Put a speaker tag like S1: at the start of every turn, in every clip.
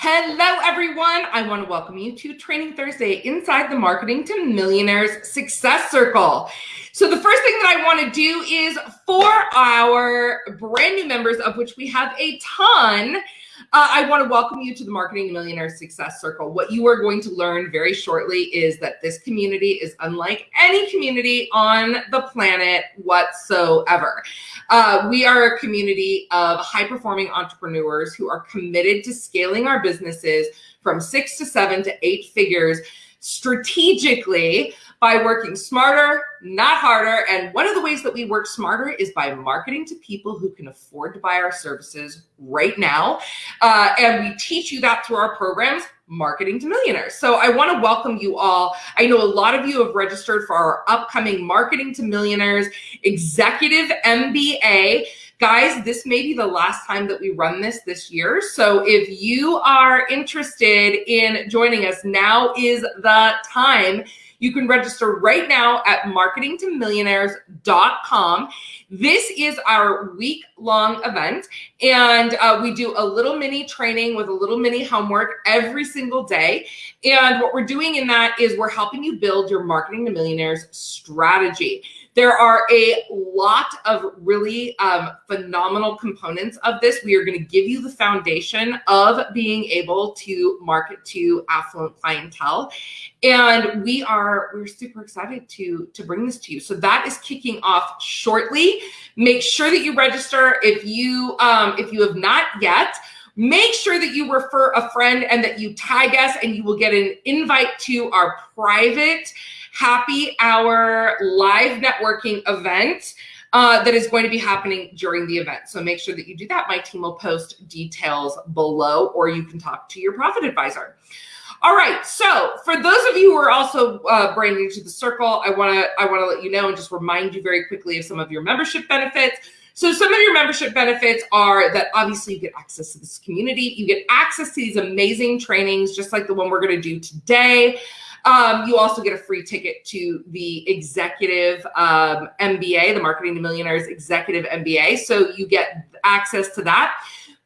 S1: Hello, everyone. I want to welcome you to Training Thursday inside the Marketing to Millionaires Success Circle. So, the first thing that I want to do is for our brand new members, of which we have a ton, uh, I want to welcome you to the Marketing Millionaire Success Circle. What you are going to learn very shortly is that this community is unlike any community on the planet whatsoever. Uh, we are a community of high performing entrepreneurs who are committed to scaling our businesses from six to seven to eight figures strategically by working smarter, not harder. And one of the ways that we work smarter is by marketing to people who can afford to buy our services right now. Uh, and we teach you that through our programs marketing to millionaires. So I want to welcome you all. I know a lot of you have registered for our upcoming marketing to millionaires executive MBA. Guys, this may be the last time that we run this this year. So if you are interested in joining us, now is the time. You can register right now at marketingtomillionaires.com. This is our week long event, and uh, we do a little mini training with a little mini homework every single day. And what we're doing in that is we're helping you build your marketing to millionaires strategy. There are a lot of really um, phenomenal components of this. We are going to give you the foundation of being able to market to affluent clientele, and we are we're super excited to to bring this to you. So that is kicking off shortly. Make sure that you register if you um, if you have not yet. Make sure that you refer a friend and that you tag us, and you will get an invite to our private happy hour live networking event uh, that is going to be happening during the event. So make sure that you do that. My team will post details below, or you can talk to your profit advisor. All right. So for those of you who are also uh, brand new to the circle, I want to I want to let you know and just remind you very quickly of some of your membership benefits. So some of your membership benefits are that obviously you get access to this community, you get access to these amazing trainings, just like the one we're going to do today. Um, you also get a free ticket to the executive um, MBA, the Marketing to Millionaires Executive MBA. So you get access to that.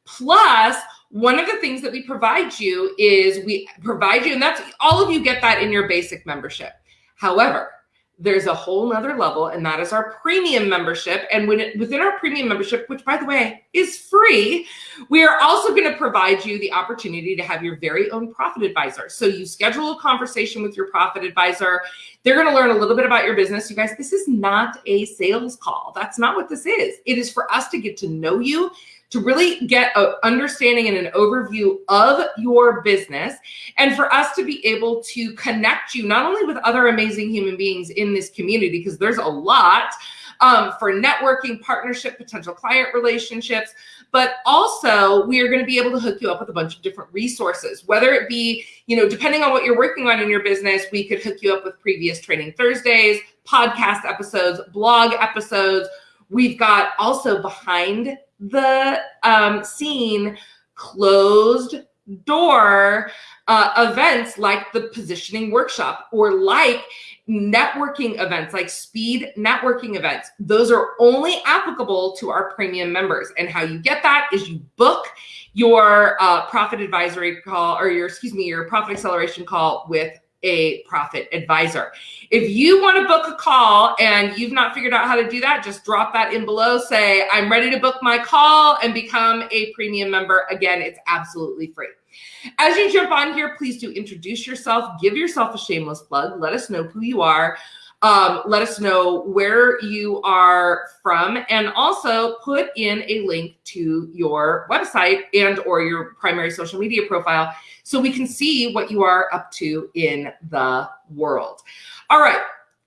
S1: Plus, one of the things that we provide you is we provide you, and that's all of you get that in your basic membership. However, there's a whole nother level, and that is our premium membership. And when it, within our premium membership, which by the way is free, we are also going to provide you the opportunity to have your very own profit advisor. So you schedule a conversation with your profit advisor. They're going to learn a little bit about your business. You guys, this is not a sales call. That's not what this is. It is for us to get to know you to really get an understanding and an overview of your business and for us to be able to connect you not only with other amazing human beings in this community, because there's a lot um, for networking, partnership, potential client relationships, but also we are going to be able to hook you up with a bunch of different resources, whether it be, you know, depending on what you're working on in your business, we could hook you up with previous training Thursdays, podcast episodes, blog episodes. We've got also behind the um, scene closed door uh, events like the positioning workshop or like networking events like speed networking events. Those are only applicable to our premium members. And how you get that is you book your uh, profit advisory call or your excuse me your profit acceleration call with a profit advisor. If you want to book a call and you've not figured out how to do that, just drop that in below. Say, I'm ready to book my call and become a premium member. Again, it's absolutely free. As you jump on here, please do introduce yourself, give yourself a shameless plug, let us know who you are. Um, let us know where you are from and also put in a link to your website and or your primary social media profile so we can see what you are up to in the world. All right.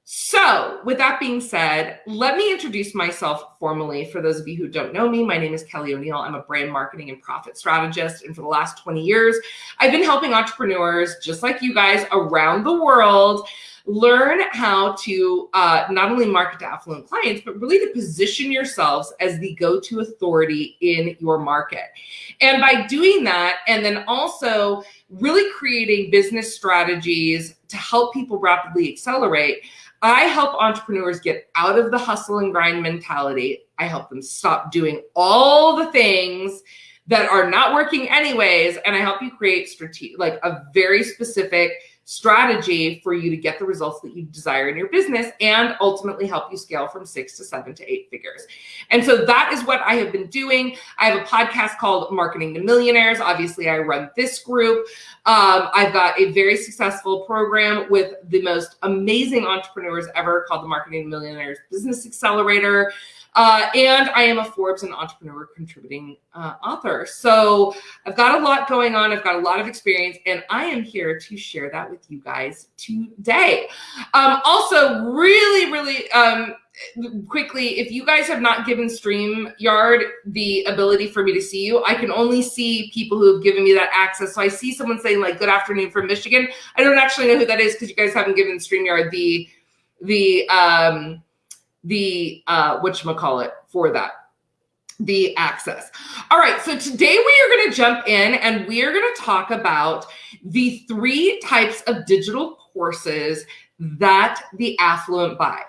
S1: So, with that being said, let me introduce myself formally. For those of you who don't know me, my name is Kelly O'Neil. I'm a brand marketing and profit strategist. And for the last 20 years, I've been helping entrepreneurs just like you guys around the world learn how to uh, not only market to affluent clients, but really to position yourselves as the go to authority in your market. And by doing that, and then also really creating business strategies to help people rapidly accelerate, I help entrepreneurs get out of the hustle and grind mentality. I help them stop doing all the things that are not working anyways. And I help you create strategic, like a very specific strategy for you to get the results that you desire in your business and ultimately help you scale from six to seven to eight figures. And so that is what I have been doing. I have a podcast called Marketing to Millionaires. Obviously, I run this group. Um, I've got a very successful program with the most amazing entrepreneurs ever called the Marketing to Millionaires Business Accelerator. Uh, and I am a Forbes and Entrepreneur contributing uh, author. So I've got a lot going on. I've got a lot of experience, and I am here to share that with you guys today. Um, also, really, really um, quickly, if you guys have not given StreamYard the ability for me to see you, I can only see people who have given me that access. So I see someone saying like "Good afternoon" from Michigan. I don't actually know who that is because you guys haven't given StreamYard the the um, the uh, what you call it for that the access. All right, so today we are going to jump in and we are going to talk about the three types of digital courses that the affluent buy.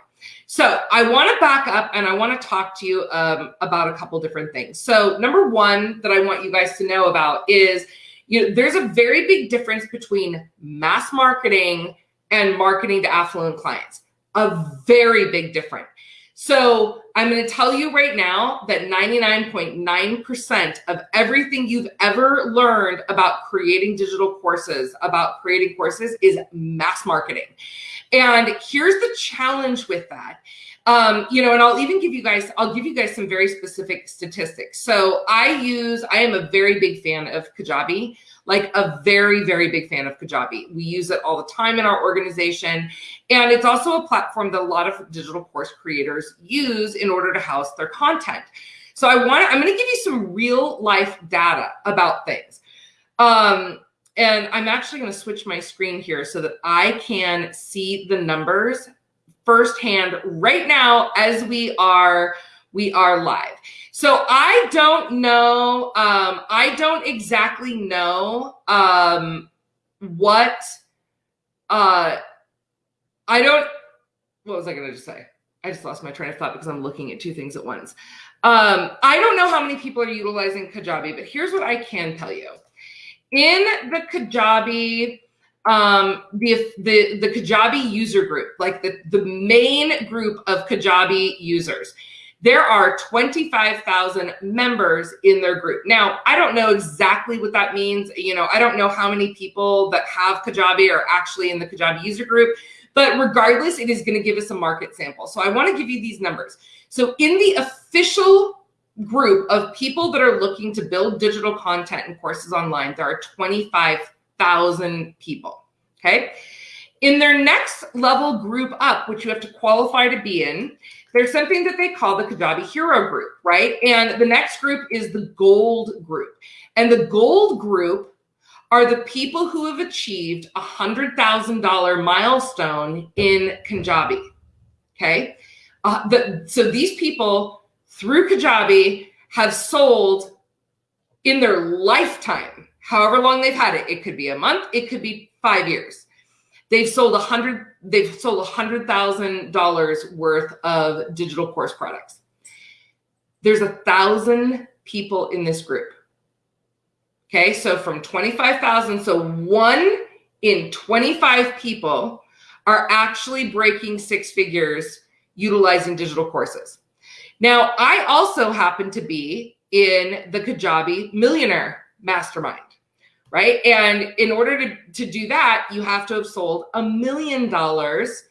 S1: So I want to back up and I want to talk to you um, about a couple different things. So number one that I want you guys to know about is you know there's a very big difference between mass marketing and marketing to affluent clients. A very big difference. So I'm going to tell you right now that 99.9% of everything you've ever learned about creating digital courses, about creating courses, is mass marketing. And here's the challenge with that. Um, you know, and I'll even give you guys, I'll give you guys some very specific statistics. So I use, I am a very big fan of Kajabi like a very, very big fan of Kajabi. We use it all the time in our organization. And it's also a platform that a lot of digital course creators use in order to house their content. So I want to, I'm going to give you some real life data about things. Um, and I'm actually going to switch my screen here so that I can see the numbers firsthand right now as we are we are live. So I don't know. Um, I don't exactly know um, what. Uh, I don't. What was I going to just say? I just lost my train of thought because I'm looking at two things at once. Um, I don't know how many people are utilizing Kajabi, but here's what I can tell you. In the Kajabi, um, the, the, the Kajabi user group, like the, the main group of Kajabi users, there are 25,000 members in their group. Now, I don't know exactly what that means. You know, I don't know how many people that have Kajabi are actually in the Kajabi user group, but regardless, it is going to give us a market sample. So I want to give you these numbers. So in the official group of people that are looking to build digital content and courses online, there are 25,000 people. Okay. In their next level group up, which you have to qualify to be in, there's something that they call the Kajabi Hero Group, right? And the next group is the Gold Group. And the Gold Group are the people who have achieved a $100,000 milestone in Kajabi, okay? Uh, the, so these people, through Kajabi, have sold in their lifetime, however long they've had it. It could be a month, it could be five years They've sold a hundred, they've sold a hundred thousand dollars worth of digital course products. There's a thousand people in this group. Okay, so from 25,000, so one in 25 people are actually breaking six figures utilizing digital courses. Now, I also happen to be in the Kajabi Millionaire Mastermind right? And in order to, to do that, you have to have sold a million dollars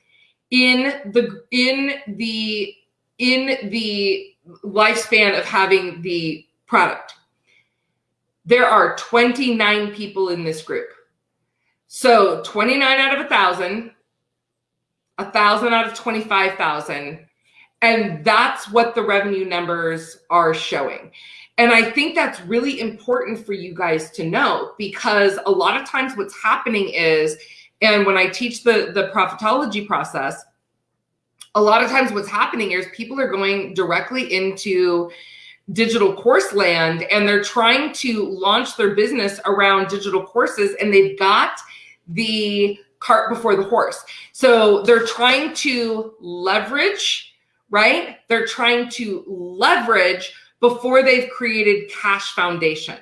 S1: in the in the in the lifespan of having the product. There are 29 people in this group. So 29 out of a thousand, a thousand out of 25,000. And that's what the revenue numbers are showing. And I think that's really important for you guys to know because a lot of times what's happening is, and when I teach the, the profitology process, a lot of times what's happening is people are going directly into digital course land and they're trying to launch their business around digital courses and they've got the cart before the horse. So they're trying to leverage, right? They're trying to leverage before they've created cash foundation,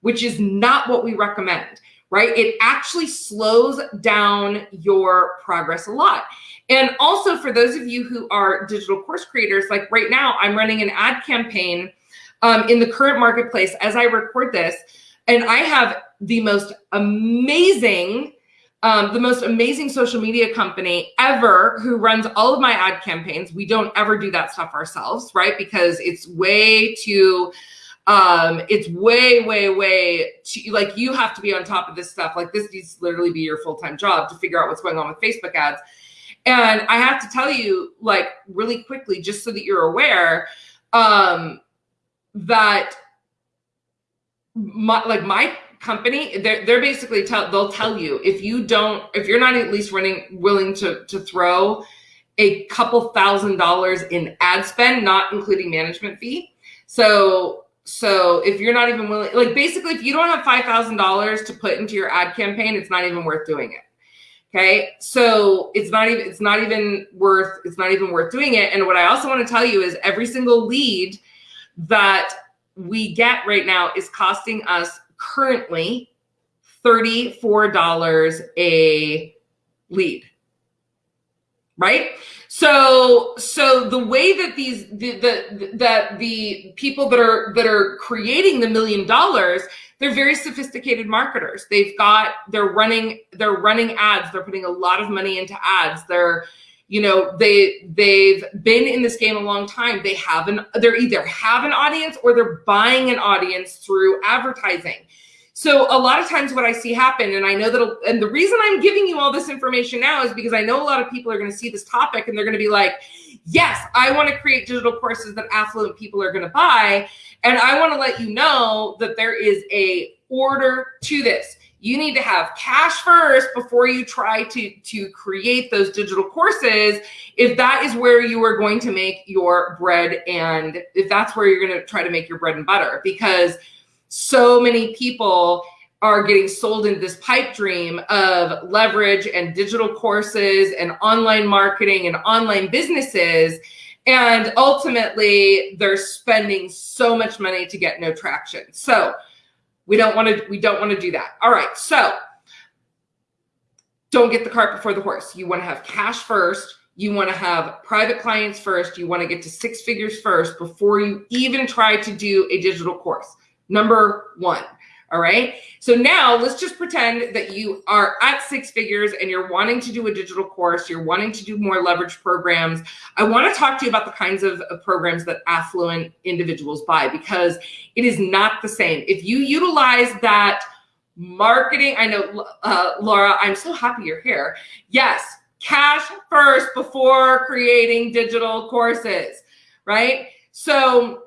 S1: which is not what we recommend, right? It actually slows down your progress a lot. And also for those of you who are digital course creators, like right now, I'm running an ad campaign um, in the current marketplace as I record this, and I have the most amazing um, the most amazing social media company ever who runs all of my ad campaigns. We don't ever do that stuff ourselves, right? Because it's way too, um, it's way, way, way too, like you have to be on top of this stuff. Like this needs to literally be your full-time job to figure out what's going on with Facebook ads. And I have to tell you, like really quickly, just so that you're aware, um, that my, like my company they're, they're basically tell they'll tell you if you don't if you're not at least running willing to to throw a couple thousand dollars in ad spend not including management fee. So so if you're not even willing like basically if you don't have five thousand dollars to put into your ad campaign it's not even worth doing it. Okay? So it's not even it's not even worth it's not even worth doing it. And what i also want to tell you is every single lead that we get right now is costing us currently $34 a lead right? So so the way that these the, the that the people that are that are creating the million dollars they're very sophisticated marketers. They've got they're running they're running ads. They're putting a lot of money into ads. They're you know they they've been in this game a long time. They have an they're either have an audience or they're buying an audience through advertising. So a lot of times what i see happen and i know that and the reason i'm giving you all this information now is because i know a lot of people are going to see this topic and they're going to be like yes i want to create digital courses that affluent people are going to buy and i want to let you know that there is a order to this you need to have cash first before you try to to create those digital courses if that is where you are going to make your bread and if that's where you're going to try to make your bread and butter because so many people are getting sold into this pipe dream of leverage and digital courses and online marketing and online businesses. And ultimately they're spending so much money to get no traction. So we don't want to we don't want to do that. All right. So don't get the cart before the horse. You want to have cash first. You want to have private clients first. You want to get to six figures first before you even try to do a digital course. Number 1. All right. So now let's just pretend that you are at six figures and you're wanting to do a digital course. You're wanting to do more leverage programs. I want to talk to you about the kinds of, of programs that affluent individuals buy because it is not the same. If you utilize that marketing, I know, uh, Laura, I'm so happy you're here. Yes, cash first before creating digital courses, right? So,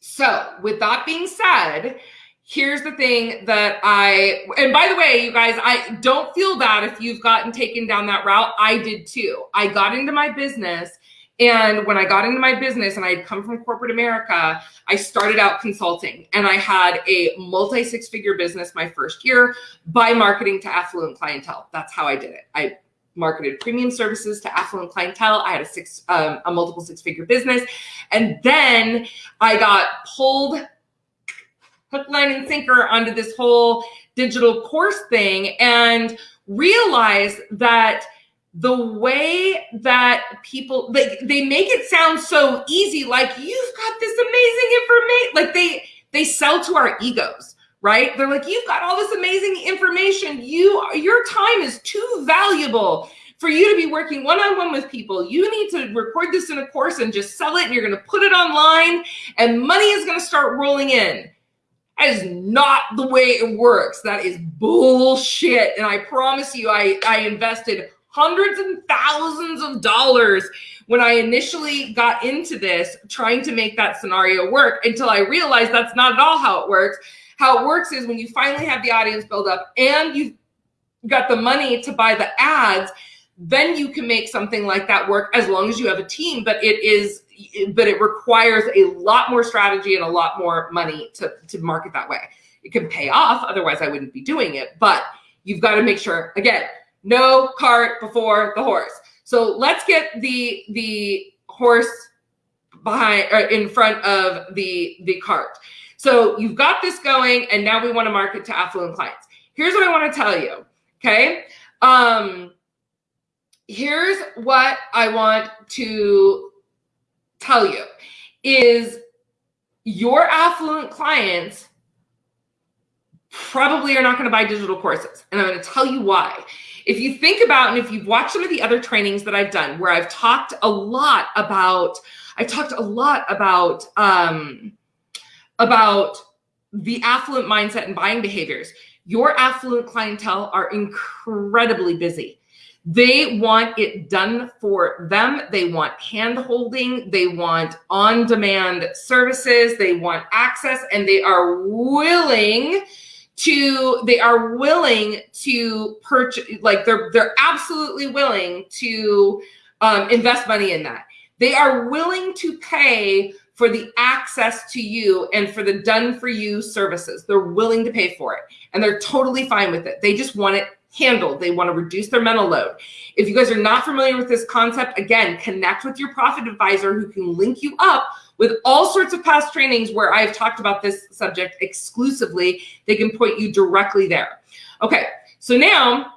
S1: so with that being said, here's the thing that I, and by the way, you guys, I don't feel bad if you've gotten taken down that route. I did too. I got into my business. And when I got into my business and I had come from corporate America, I started out consulting and I had a multi six figure business my first year by marketing to affluent clientele. That's how I did it. I marketed premium services to affluent clientele. I had a six, um, a multiple six figure business. And then I got pulled hook, line, and sinker onto this whole digital course thing and realize that the way that people like they make it sound so easy like you've got this amazing information like they they sell to our egos right? They're like you've got all this amazing information. You your time is too valuable for you to be working one-on-one with people. You need to record this in a course and just sell it and you're going to put it online and money is going to start rolling in that is not the way it works. That is bullshit. And I promise you, I, I invested hundreds and thousands of dollars when I initially got into this, trying to make that scenario work until I realized that's not at all how it works. How it works is when you finally have the audience build up and you've got the money to buy the ads, then you can make something like that work as long as you have a team. But it is but it requires a lot more strategy and a lot more money to, to market that way. It can pay off, otherwise I wouldn't be doing it, but you've got to make sure, again, no cart before the horse. So let's get the, the horse behind or in front of the the cart. So you've got this going, and now we want to market to affluent clients. Here's what I want to tell you. Okay. Um, here's what I want to tell you is your affluent clients probably are not going to buy digital courses. And I'm going to tell you why. If you think about, and if you've watched some of the other trainings that I've done where I've talked a lot about, I've talked a lot about, um, about the affluent mindset and buying behaviors. Your affluent clientele are incredibly busy. They want it done for them. They want hand holding. They want on demand services. They want access and they are willing to they are willing to purchase like they're they're absolutely willing to um, invest money in that they are willing to pay for the access to you and for the done for you services they're willing to pay for it and they're totally fine with it they just want it handled they want to reduce their mental load if you guys are not familiar with this concept again connect with your profit advisor who can link you up with all sorts of past trainings where I've talked about this subject exclusively. They can point you directly there. Okay, so now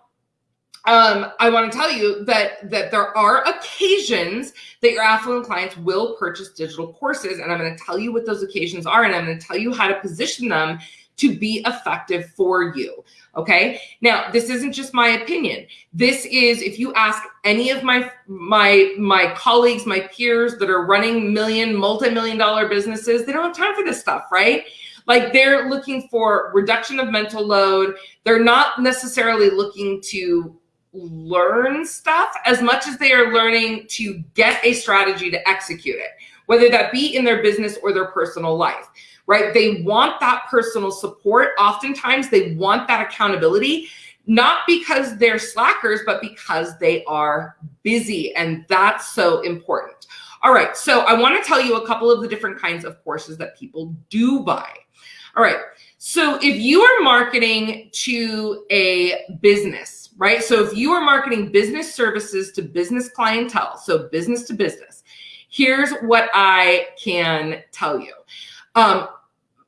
S1: um, I want to tell you that that there are occasions that your affluent clients will purchase digital courses, and I'm going to tell you what those occasions are, and I'm going to tell you how to position them to be effective for you. Okay. Now, this isn't just my opinion. This is, if you ask any of my, my, my colleagues, my peers that are running million, multi-million dollar businesses, they don't have time for this stuff, right? Like they're looking for reduction of mental load. They're not necessarily looking to learn stuff as much as they are learning to get a strategy to execute it, whether that be in their business or their personal life right? They want that personal support. Oftentimes they want that accountability, not because they're slackers, but because they are busy. And that's so important. All right, so I want to tell you a couple of the different kinds of courses that people do buy. All right, so if you are marketing to a business, right? So if you are marketing business services to business clientele, so business to business, here's what I can tell you. Um,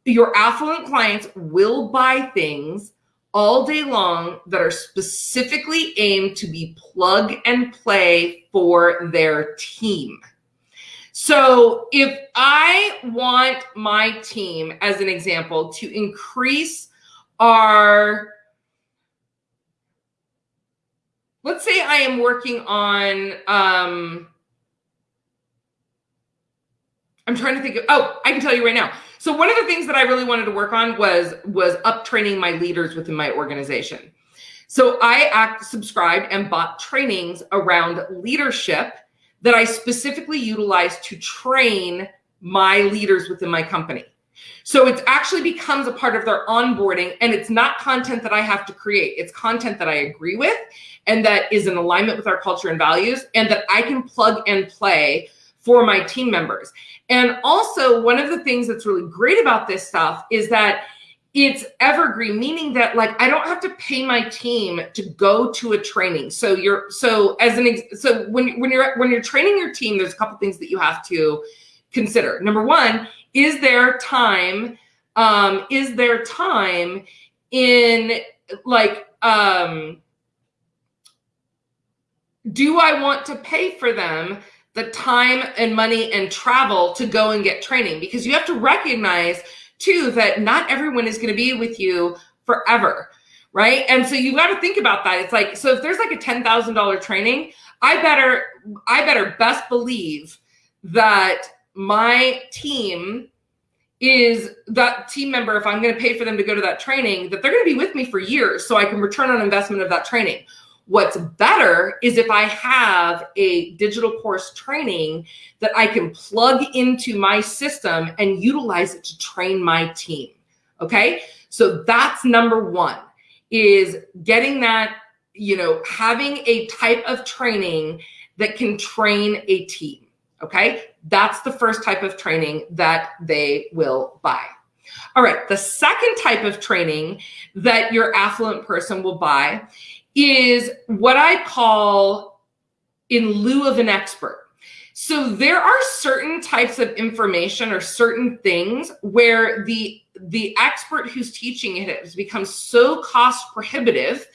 S1: your affluent clients will buy things all day long that are specifically aimed to be plug and play for their team. So if I want my team, as an example, to increase our, let's say I am working on, um, I'm trying to think of, oh, I can tell you right now. So one of the things that I really wanted to work on was was up training my leaders within my organization. So I act subscribed and bought trainings around leadership that I specifically utilize to train my leaders within my company. So it actually becomes a part of their onboarding and it's not content that I have to create. It's content that I agree with and that is in alignment with our culture and values and that I can plug and play for my team members. And also, one of the things that's really great about this stuff is that it's evergreen, meaning that like I don't have to pay my team to go to a training. So you're so as an so when when you're when you're training your team, there's a couple things that you have to consider. Number one, is there time? Um, is there time in like um, do I want to pay for them the time and money and travel to go and get training because you have to recognize too that not everyone is going to be with you forever right? And so you got to think about that. It's like so if there's like a $10,000 training i better i better best believe that my team is that team member if i'm going to pay for them to go to that training that they're going to be with me for years so i can return on investment of that training What's better is if I have a digital course training that I can plug into my system and utilize it to train my team. Okay. So that's number one is getting that, you know, having a type of training that can train a team. Okay. That's the first type of training that they will buy. All right. The second type of training that your affluent person will buy is what I call in lieu of an expert. So there are certain types of information or certain things where the the expert who's teaching it has become so cost prohibitive,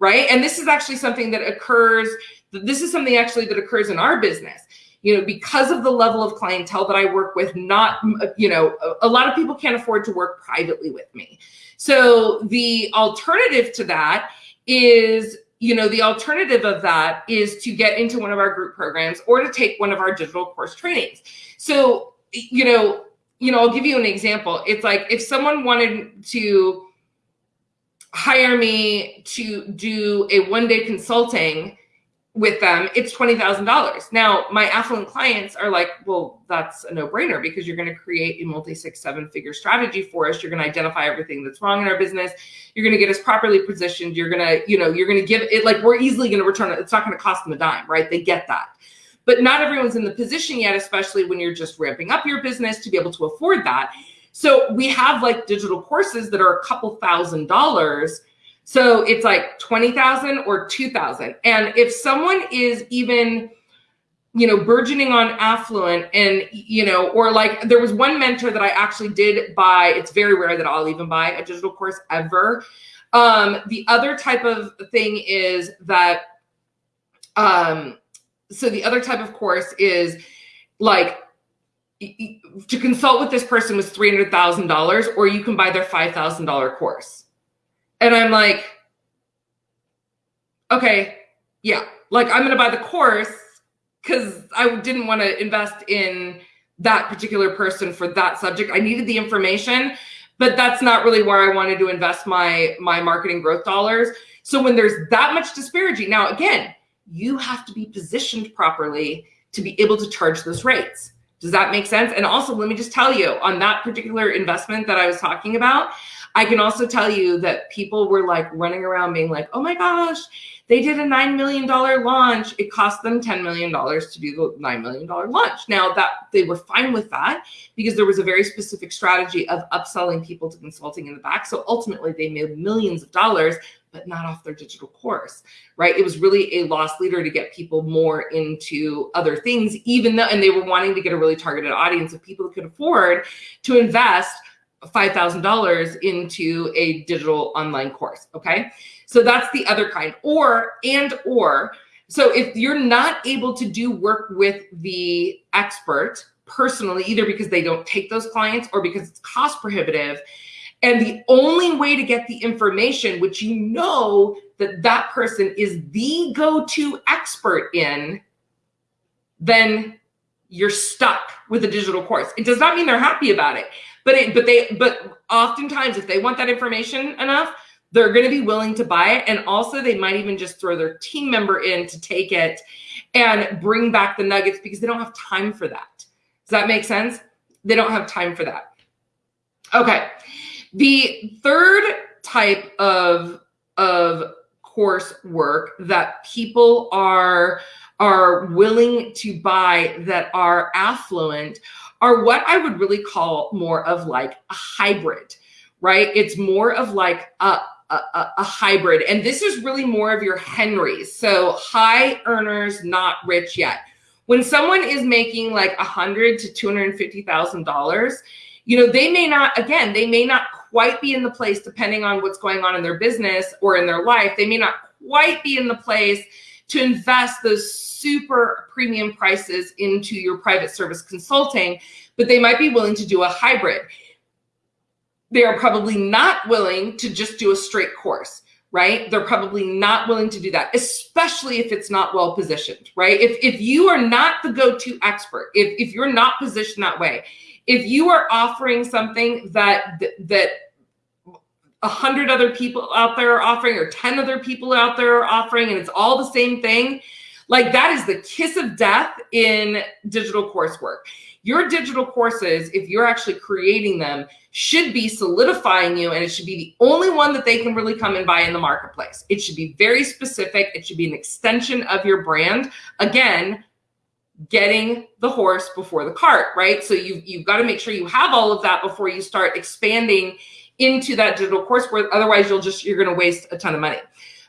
S1: right? And this is actually something that occurs this is something actually that occurs in our business you know because of the level of clientele that i work with not uh, you know a, a lot of people can't afford to work privately with me so the alternative to that is you know the alternative of that is to get into one of our group programs or to take one of our digital course trainings. So you know you know i'll give you an example. It's like if someone wanted to hire me to do a one day consulting with them, it's $20,000. Now, my affluent clients are like, well, that's a no brainer because you're going to create a multi six, seven figure strategy for us. You're going to identify everything that's wrong in our business. You're going to get us properly positioned. You're going to, you know, you're going to give it like we're easily going to return it. It's not going to cost them a dime, right? They get that. But not everyone's in the position yet, especially when you're just ramping up your business to be able to afford that. So we have like digital courses that are a couple thousand dollars so it's like 20,000 or 2,000. And if someone is even, you know, burgeoning on affluent and, you know, or like there was one mentor that I actually did buy, it's very rare that I'll even buy a digital course ever. Um, the other type of thing is that, um, so the other type of course is like to consult with this person was $300,000 or you can buy their $5,000 course. And I'm like, okay, yeah, like I'm going to buy the course because I didn't want to invest in that particular person for that subject. I needed the information, but that's not really where I wanted to invest my my marketing growth dollars. So when there's that much disparity, now again, you have to be positioned properly to be able to charge those rates. Does that make sense? And also, let me just tell you on that particular investment that I was talking about, I can also tell you that people were like running around being like, oh my gosh, they did a $9 million launch. It cost them $10 million to do the $9 million launch. Now that they were fine with that because there was a very specific strategy of upselling people to consulting in the back. So ultimately they made millions of dollars, but not off their digital course, right? It was really a loss leader to get people more into other things, even though, and they were wanting to get a really targeted audience of people who could afford to invest $5,000 into a digital online course. Okay. So that's the other kind or, and, or, so if you're not able to do work with the expert personally, either because they don't take those clients or because it's cost prohibitive, and the only way to get the information, which you know that that person is the go-to expert in, then you're stuck with a digital course. It does not mean they're happy about it. But it, but they, but oftentimes, if they want that information enough, they're going to be willing to buy it. And also, they might even just throw their team member in to take it and bring back the nuggets because they don't have time for that. Does that make sense? They don't have time for that. Okay. The third type of of course work that people are are willing to buy that are affluent are what I would really call more of like a hybrid, right? It's more of like a, a, a, hybrid. And this is really more of your Henrys. So high earners, not rich yet. When someone is making like a hundred to two hundred and fifty thousand dollars, you know, they may not, again, they may not quite be in the place, depending on what's going on in their business or in their life, they may not quite be in the place to invest those super premium prices into your private service consulting, but they might be willing to do a hybrid. They are probably not willing to just do a straight course, right? They're probably not willing to do that, especially if it's not well positioned, right? If, if you are not the go-to expert, if, if you're not positioned that way, if you are offering something that, that a hundred other people out there are offering or 10 other people out there are offering and it's all the same thing, like that is the kiss of death in digital coursework. Your digital courses, if you're actually creating them, should be solidifying you and it should be the only one that they can really come and buy in the marketplace. It should be very specific. It should be an extension of your brand. Again, getting the horse before the cart, right? So you've, you've got to make sure you have all of that before you start expanding into that digital course where otherwise you'll just, you're going to waste a ton of money.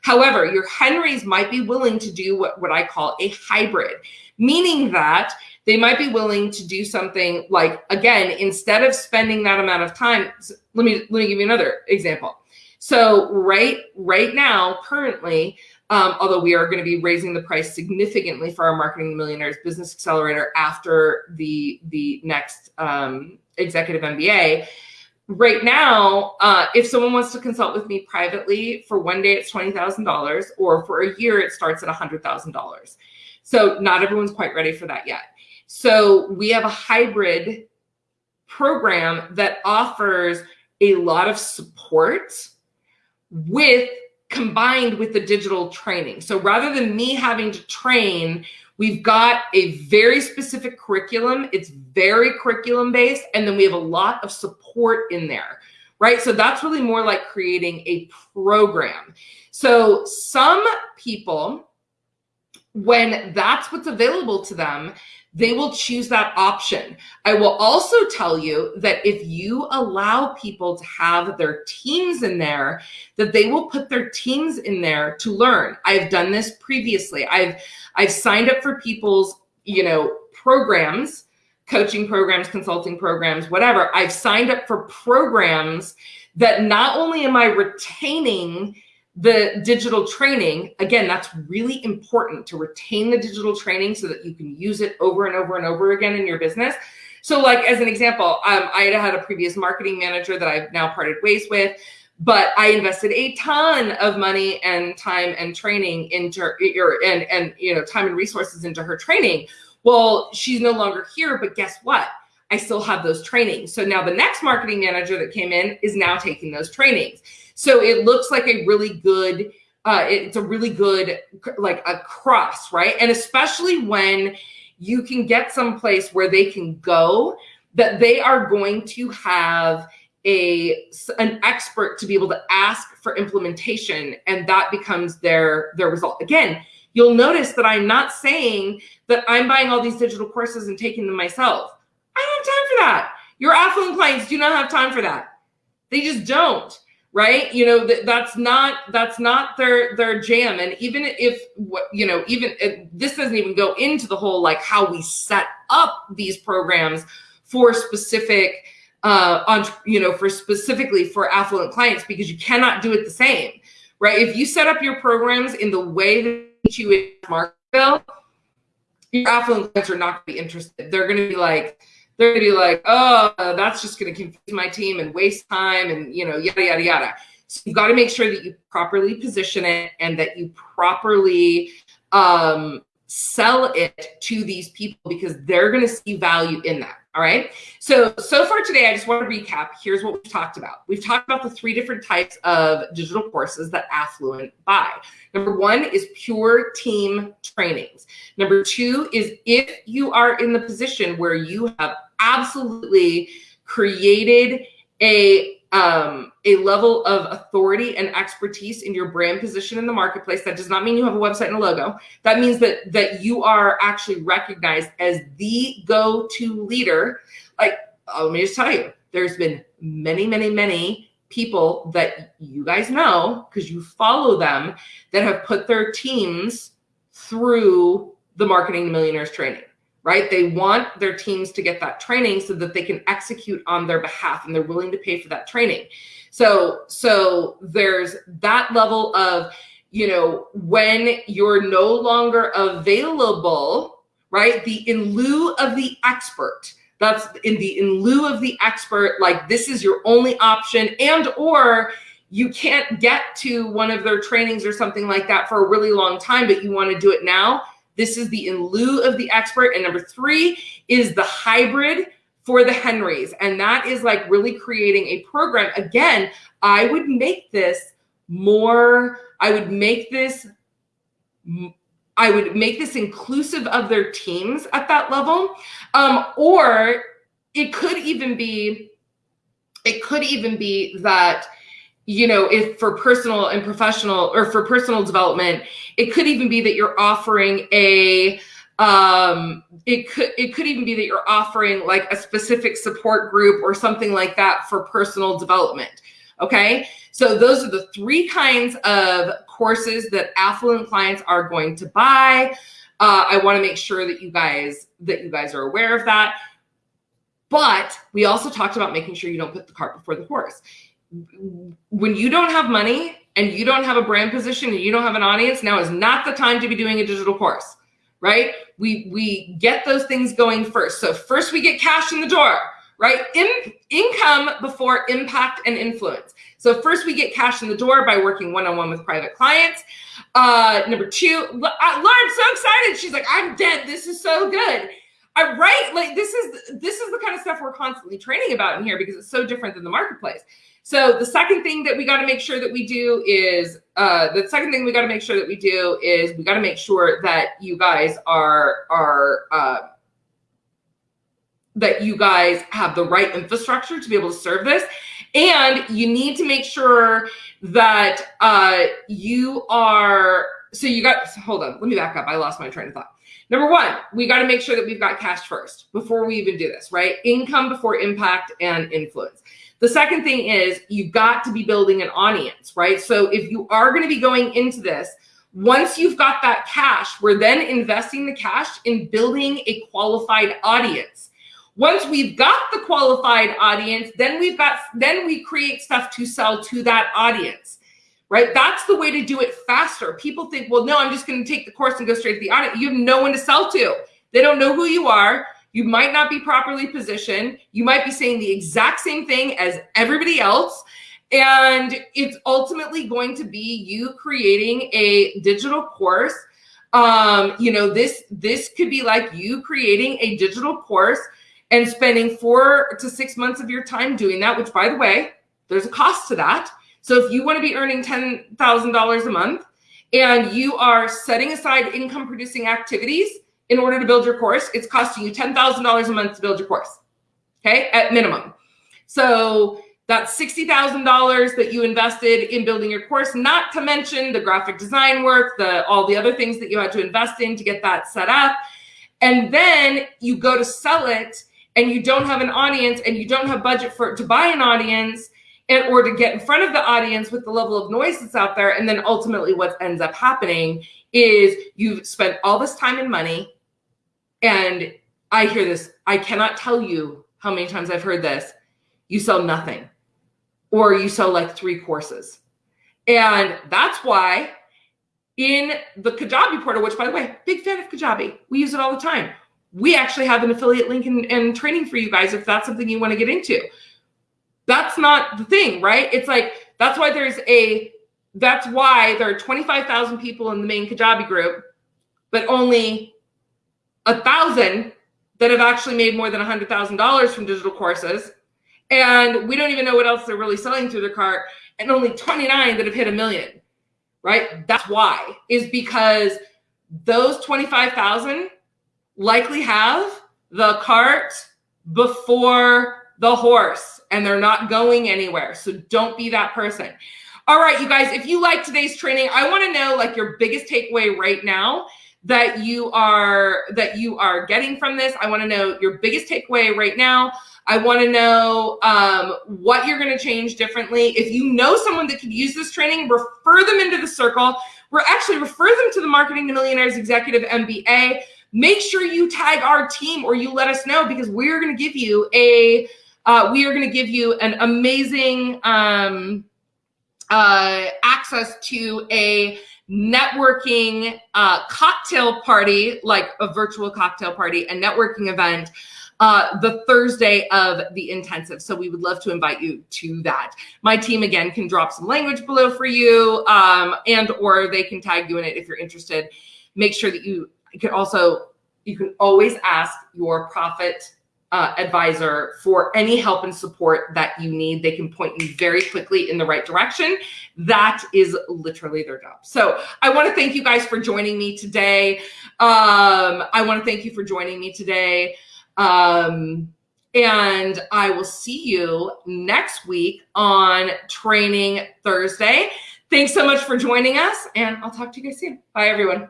S1: However, your Henrys might be willing to do what, what I call a hybrid, meaning that they might be willing to do something like again instead of spending that amount of time let me let me give you another example so right right now currently um, although we are going to be raising the price significantly for our marketing millionaires business accelerator after the the next um, executive mba right now uh, if someone wants to consult with me privately for one day it's $20000 or for a year it starts at $100000 so not everyone's quite ready for that yet so we have a hybrid program that offers a lot of support with combined with the digital training. So rather than me having to train, we've got a very specific curriculum. It's very curriculum based. And then we have a lot of support in there, right? So that's really more like creating a program. So some people, when that's what's available to them, they will choose that option. I will also tell you that if you allow people to have their teams in there, that they will put their teams in there to learn. I've done this previously. I've I've signed up for people's, you know, programs, coaching programs, consulting programs, whatever. I've signed up for programs that not only am I retaining the digital training, again, that's really important to retain the digital training so that you can use it over and over and over again in your business. So like as an example, um, I had had a previous marketing manager that I've now parted ways with, but I invested a ton of money and time and training into or and and you know time and resources into her training. Well, she's no longer here, but guess what? I still have those trainings. So now the next marketing manager that came in is now taking those trainings. So it looks like a really good, uh, it's a really good, like a cross, right? And especially when you can get someplace where they can go that they are going to have a an expert to be able to ask for implementation and that becomes their their result again you'll notice that i'm not saying that i'm buying all these digital courses and taking them myself I don't have time for that. Your affluent clients do not have time for that. They just don't, right? You know, that, that's not that's not their their jam. And even if you know, even this doesn't even go into the whole like how we set up these programs for specific uh on you know for specifically for affluent clients because you cannot do it the same right if you set up your programs in the way that you would Markville, your affluent clients are not going to be interested they're going to be like they're gonna be like, oh, that's just gonna confuse my team and waste time and you know, yada yada yada. So you've got to make sure that you properly position it and that you properly um, sell it to these people because they're going to see value in that. All right. So, so far today, I just want to recap. Here's what we've talked about. We've talked about the three different types of digital courses that Affluent buy. Number one is pure team trainings. Number two is if you are in the position where you have absolutely created a um, a level of authority and expertise in your brand position in the marketplace. That does not mean you have a website and a logo. That means that that you are actually recognized as the go-to leader. Like, oh, let me just tell you, there's been many, many, many people that you guys know because you follow them that have put their teams through the marketing millionaires training right? They want their teams to get that training so that they can execute on their behalf and they're willing to pay for that training. So, so there's that level of, you know, when you're no longer available, right? The in lieu of the expert. That's in the in lieu of the expert, like this is your only option, and or you can't get to one of their trainings or something like that for a really long time, but you want to do it now this is the in lieu of the expert. And number three is the hybrid for the Henrys. And that is like really creating a program. Again, I would make this more, I would make this, I would make this inclusive of their teams at that level. Um, or it could even be, it could even be that you know, if for personal and professional or for personal development, it could even be that you're offering a um it could it could even be that you're offering like a specific support group or something like that for personal development. Okay? So those are the three kinds of courses that affluent clients are going to buy. Uh, I want to make sure that you guys that you guys are aware of that. But we also talked about making sure you don't put the cart before the horse. When you don't have money and you don't have a brand position and you don't have an audience, now is not the time to be doing a digital course, right? We we get those things going first. So first we get cash in the door, right? In, income before impact and influence. So first we get cash in the door by working one-on-one with private clients. Uh, number two, uh, Lauren's so excited. She's like, I'm dead. This is so good. I right like this is this is the kind of stuff we're constantly training about in here because it's so different than the marketplace. So the second thing that we got to make sure that we do is uh, the second thing we got to make sure that we do is we got to make sure that you guys are are uh, that you guys have the right infrastructure to be able to serve this, and you need to make sure that uh, you are. So you got. Hold on. Let me back up. I lost my train of thought. Number one, we got to make sure that we've got cash first before we even do this, right? Income before impact and influence. The second thing is you've got to be building an audience, right? So if you are going to be going into this, once you've got that cash, we're then investing the cash in building a qualified audience. Once we've got the qualified audience, then we've got then we create stuff to sell to that audience right? That's the way to do it faster. People think, well, no, I'm just going to take the course and go straight to the audience." You have no one to sell to. They don't know who you are. You might not be properly positioned. You might be saying the exact same thing as everybody else. And it's ultimately going to be you creating a digital course. Um, you know, this this could be like you creating a digital course and spending four to six months of your time doing that, which by the way, there's a cost to that so if you want to be earning $10,000 a month and you are setting aside income producing activities in order to build your course, it's costing you $10,000 a month to build your course. Okay, at minimum. So that's $60,000 that you invested in building your course, not to mention the graphic design work, the all the other things that you had to invest in to get that set up. And then you go to sell it and you don't have an audience and you don't have budget for to buy an audience and or to get in front of the audience with the level of noise that's out there and then ultimately what ends up happening is you've spent all this time and money and i hear this i cannot tell you how many times i've heard this. You sell nothing or you sell like three courses. And that's why in the kajabi portal which by the way big fan of kajabi we use it all the time. We actually have an affiliate link and, and training for you guys if that's something you want to get into. That's not the thing, right? It's like that's why there's a that's why there are 25,000 people in the main Kajabi group, but only a thousand that have actually made more than a $100,000 from digital courses. And we don't even know what else they're really selling through their cart. And only 29 that have hit a million, right? That's why, is because those 25,000 likely have the cart before the horse and they're not going anywhere. So don't be that person. All right, you guys, if you like today's training, I want to know like your biggest takeaway right now that you are that you are getting from this. I want to know your biggest takeaway right now. I want to know um, what you're going to change differently. If you know someone that could use this training, refer them into the circle. We're actually refer them to the Marketing to Millionaires Executive MBA. Make sure you tag our team or you let us know because we're going to give you a uh, we are going to give you an amazing um, uh, access to a networking uh, cocktail party, like a virtual cocktail party, a networking event. Uh, the Thursday of the intensive. So we would love to invite you to that. My team again can drop some language below for you um, and or they can tag you in it if you're interested. Make sure that you, you can also, you can always ask your profit uh, advisor for any help and support that you need. They can point you very quickly in the right direction. That is literally their job. So I want to thank you guys for joining me today. Um, I want to thank you for joining me today. Um, and I will see you next week on Training Thursday. Thanks so much for joining us, and I'll talk to you guys soon. Bye, everyone.